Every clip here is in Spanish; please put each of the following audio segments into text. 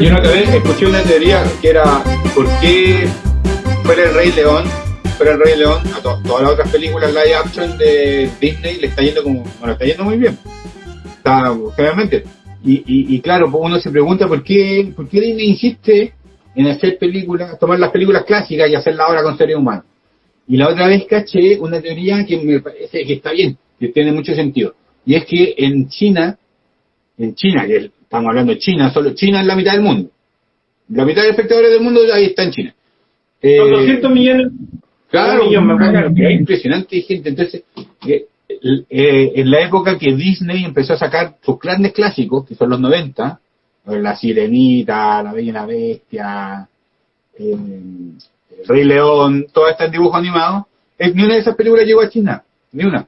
Yo una vez escuché una teoría que era ¿por qué fuera el Rey León, fuera el Rey León, a todas las otras películas live action de Disney le está yendo como, bueno, está yendo muy bien. Está. Y, y, claro, pues uno se pregunta por qué, por qué Disney insiste en hacer películas, tomar las películas clásicas y hacerlas ahora con seres humanos. Y la otra vez caché una teoría que me parece que está bien, que tiene mucho sentido. Y es que en China, en China, que estamos hablando de China, solo China es la mitad del mundo. La mitad de espectadores del mundo ahí está en China. Eh, Son 200 millones. Claro, es impresionante gente. Entonces, eh, eh, en la época que Disney empezó a sacar sus grandes clásicos, que son los 90, La Sirenita, La Bella y la Bestia, El Rey León, todas estas dibujos animados, ni una de esas películas llegó a China, ni una.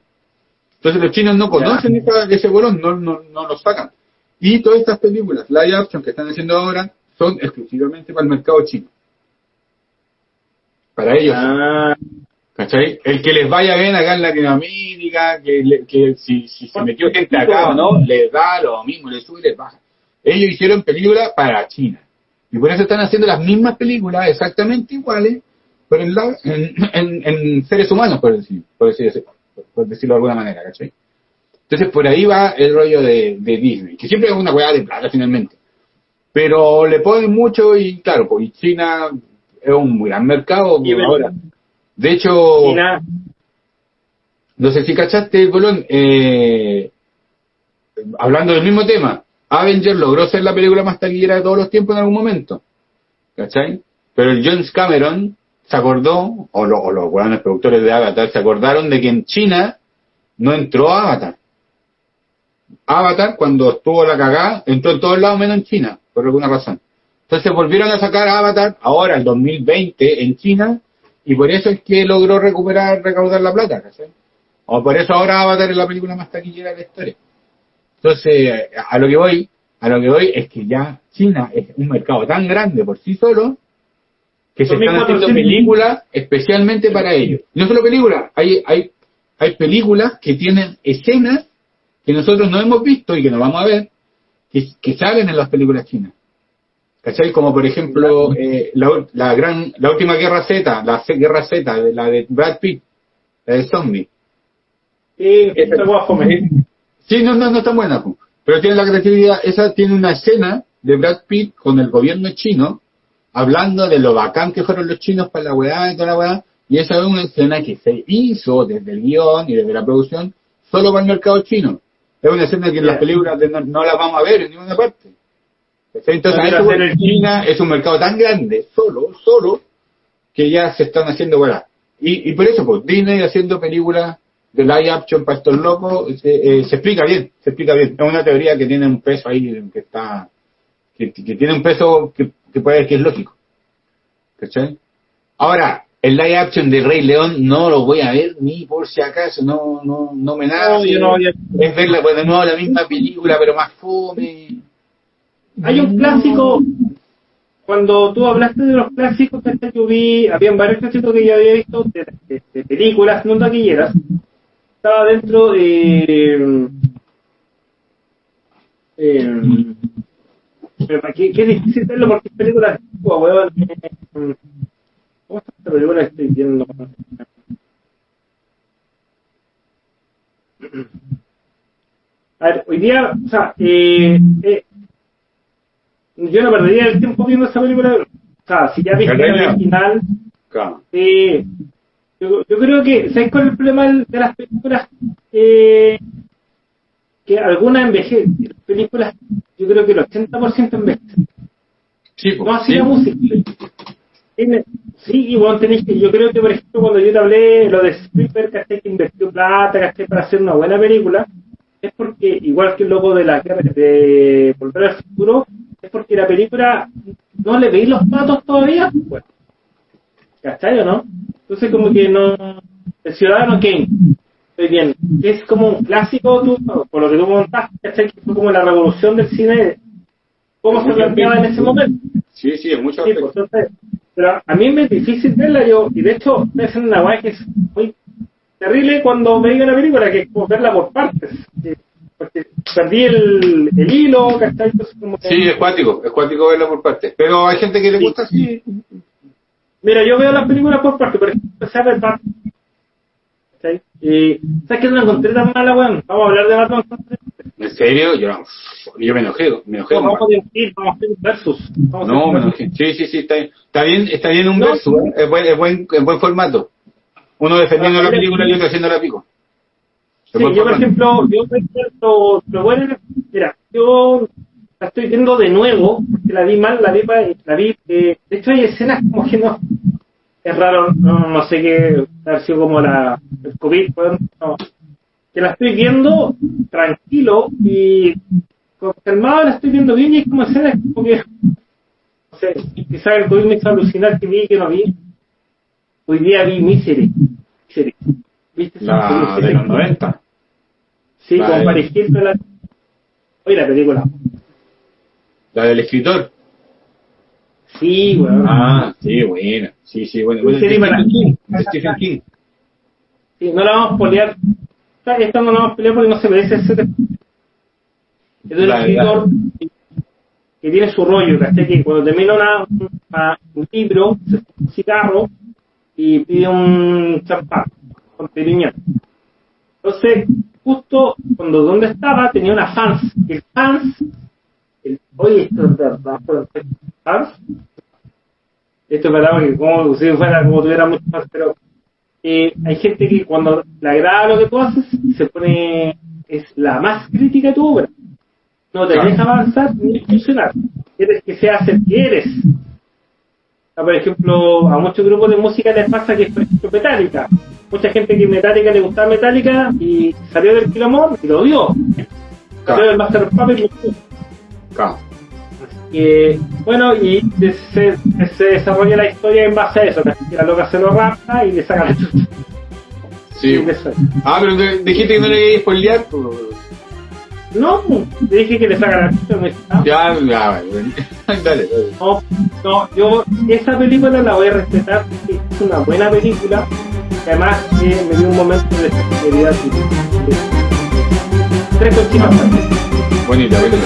Entonces los chinos no conocen ese bolón, no, no, no lo sacan. Y todas estas películas, live action que están haciendo ahora, son exclusivamente para el mercado chino. Para ellos. Ah. ¿Cachai? El que les vaya bien acá en Latinoamérica, que, que si, si se metió gente acá o no, les da lo mismo, les sube y les baja. Ellos hicieron películas para China. Y por eso están haciendo las mismas películas exactamente iguales, pero en, en, en, seres humanos, por, decir, por, decir, por decirlo de alguna manera, ¿cachai? Entonces por ahí va el rollo de, de Disney, que siempre es una hueá de plata finalmente. Pero le ponen mucho y claro, pues China es un gran mercado ahora. De hecho, no sé si cachaste, Colón, eh, hablando del mismo tema, Avenger logró ser la película más taquillera de todos los tiempos en algún momento. ¿Cachai? Pero el James Cameron se acordó, o, los buenos productores de Avatar se acordaron de que en China no entró Avatar. Avatar, cuando estuvo la cagada, entró en todos lados menos en China por alguna razón. Entonces volvieron a sacar Avatar ahora, el 2020, en China, y por eso es que logró recuperar, recaudar la plata, O por eso ahora Avatar es la película más taquillera de la historia. Entonces, a lo que voy, a lo que voy es que ya China es un mercado tan grande por sí solo, que se están haciendo películas especialmente para ellos. No solo películas, hay, hay, hay películas que tienen escenas que nosotros no hemos visto y que no vamos a ver, que, salen en las películas chinas. ¿Cachai? Como por ejemplo eh, la, gran, la última guerra Z, la guerra Z, de la de Brad Pitt, la de Zombie. Sí, sí, no, no, no está buena, pero tiene la creatividad, esa tiene una escena de Brad Pitt con el gobierno chino, hablando de lo bacán que fueron los chinos para la weá y toda la weá, y esa es una escena que se hizo desde el guion y desde la producción solo para el mercado chino. Es una escena que en las películas no, la vamos a ver en ninguna parte. Entonces, China es un mercado tan grande, solo, solo, que ya se están haciendo bueno. Y, y por eso, pues, Disney haciendo películas de live action para estos locos, eh, se explica bien, se explica bien. Es una teoría que tiene un peso ahí, que está, que, que tiene un peso que, que puede que es lógico. ¿Cachai? Ahora, el live action de Rey León no lo voy a ver ni por si acaso, no, no, no me nace. No, Es verla pues, de nuevo la misma película, pero más fome. Hay un clásico, cuando tú hablaste de los clásicos que yo vi, habían varios clásicos que yo había visto de, películas no taquilleras. Estaba dentro de. Eh, pero qué, qué difícil verlo porque es película de ¿Cómo está esta película estoy viendo? A ver, hoy día, o sea, eh, eh, yo no perdería el tiempo viendo esta película. O sea, si ya viste la original, eh, yo, yo, creo que, ¿sabes cuál es el problema de las películas? Eh, que algunas envejecen. Las películas, yo creo que el 80% envejecen. Sí, no así sí. la música. Sí, igual tenéis que, yo creo que por ejemplo cuando yo te hablé lo de Spielberg, que invirtió plata, que para hacer una buena película, es porque, igual que el logo de la de Volver al Futuro, es porque la película no le veis los patos todavía, pues. ¿Cachai o no? Entonces como que no, el Ciudadano Kane, muy bien, es como un clásico, tú, por lo que tú montaste, ¿cachai? Que fue como la revolución del cine, cómo se planteaba en ese momento. Sí, sí, es mucho. Sí, pues, entonces, pero a mí me es difícil verla yo, y de hecho, es una guay que es muy terrible cuando me diga la película, que es como verla por partes. que- Porque perdí el, el hilo, ¿cachai? Entonces, como que- Sí, es cuático, es cuático verlo por partes. Pero hay gente que le Sí. gusta así. Mira, yo veo las películas por partes, por ejemplo, empecé Batman. ¿cachai? Y, ¿sabes qué? No la encontré tan mala, weón. Vamos a hablar de Batman. ¿En serio? Yo, yo me enojé, me enojé. Vamos nomás. a discutir, vamos a hacer un versus. Vamos No, me versus. enojé. Sí, sí, sí, está bien. Está bien, está bien un No, verso, ¿eh? es, buen, es, buen, es buen formato. Uno defendiendo Ah, la película y otro haciendo la pico. Sí, yo por ejemplo, yo ejemplo, lo bueno, mira, yo la estoy viendo de nuevo, la vi mal, la vi, la vi, eh, de hecho hay escenas como que no, es raro, no, no sé qué, ha sido como la, el COVID, no, que la estoy viendo tranquilo y calmado la estoy viendo bien y es como escenas como que, no sé, quizás el COVID me hizo alucinar que vi y que no vi. Hoy día vi Misery, Misery. ¿Viste? esa La de los 90. Sí, con Paris Hilton. La... Oye, la película. La del escritor. Sí, weón. Ah, sí, buena. Sí, sí, bueno. bueno. Stephen King. Stephen King. Sí, no la vamos a pelear. Esta, esta no la vamos a pelear porque no se merece ese. Es de un escritor que tiene su rollo, ¿cachai? Que cuando termina una, una- un libro, se un cigarro y pide un champán con periñón. Entonces, justo cuando donde estaba tenía una fans. El fans, verdad, pero el fans, esto es verdad porque como si fuera como tuviera muchos fans, pero eh, hay gente que cuando le agrada lo que tú haces, se pone, es la más crítica de tu obra. No te Claro. deja avanzar ni funcionar. Quieres que seas el que eres. Ah, Por ejemplo, a muchos grupos de música les pasa que es, por ejemplo, Metallica. Mucha gente que Metallica le gustaba Metallica y salió del Kilomor y lo odió. Salió Claro. del Master of Puppets y. Claro. Eh, bueno, y se, se desarrolla la historia en base a eso, que la loca se lo rapta y le saca la chucha. Sí. Y. Ah, pero te- dijiste que no le querías spoilear. pues. No, le dije que le saca la chucha, ah, Ya, ya, bueno. dale, dale. no, no, yo esa película la voy a respetar porque es una buena película y además eh, me dio un momento de sensibilidad. Tres cochinas. Bonita, bonita.